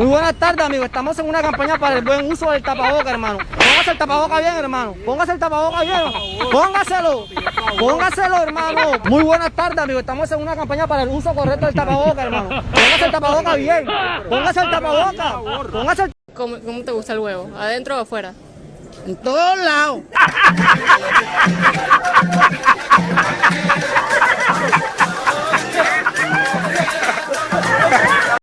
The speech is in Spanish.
Muy buenas tardes, amigos. Estamos en una campaña para el buen uso del tapaboca, hermano. Póngase el tapaboca bien, hermano. Póngase el tapaboca bien. Póngaselo. Póngaselo, hermano. Muy buenas tardes, amigos. Estamos en una campaña para el uso correcto del tapaboca, hermano. Póngase el tapaboca bien. Póngase el tapaboca. Póngase el... ¿Cómo, ¿Cómo te gusta el huevo? ¿Adentro o afuera? En todos lados.